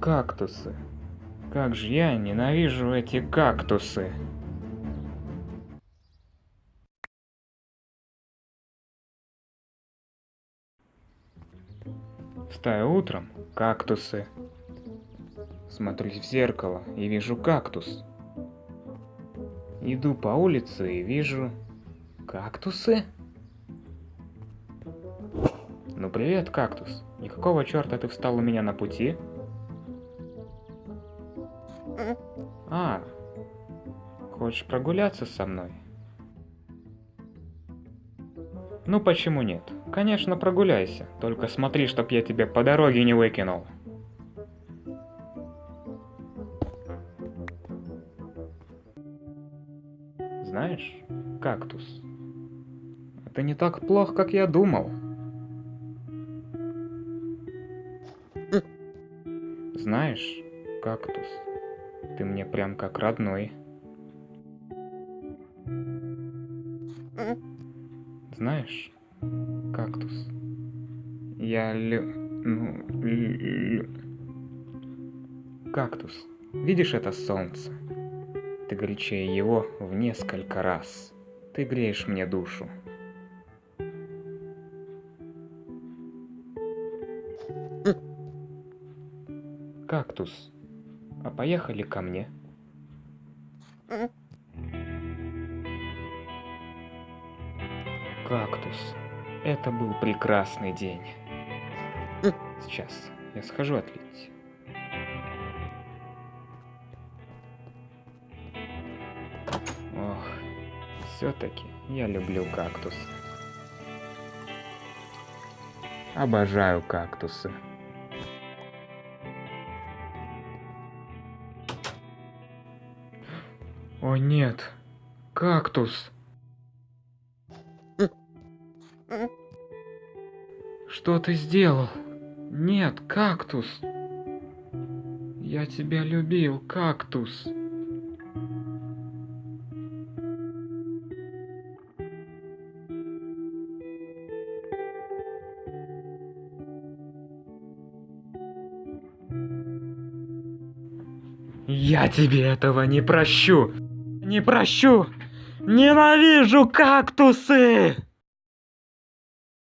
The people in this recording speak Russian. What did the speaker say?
Кактусы. Как же я ненавижу эти кактусы. Встаю утром, кактусы. Смотрюсь в зеркало и вижу кактус. Иду по улице и вижу кактусы. Ну привет, кактус. И какого черта ты встал у меня на пути? А, хочешь прогуляться со мной? Ну почему нет? Конечно, прогуляйся. Только смотри, чтоб я тебя по дороге не выкинул. Знаешь, кактус, это не так плохо, как я думал. Знаешь, кактус, ты мне прям как родной. Знаешь, кактус, я лю... Ну, лю... Кактус, видишь это солнце? Ты горячее его в несколько раз. Ты греешь мне душу. Кактус, а поехали ко мне? Кактус, это был прекрасный день. Сейчас я схожу отлить. Ох, все-таки я люблю кактусы. Обожаю кактусы. О нет, кактус. Что ты сделал? Нет, кактус. Я тебя любил, кактус. Я тебе этого не прощу. Не прощу. Ненавижу кактусы.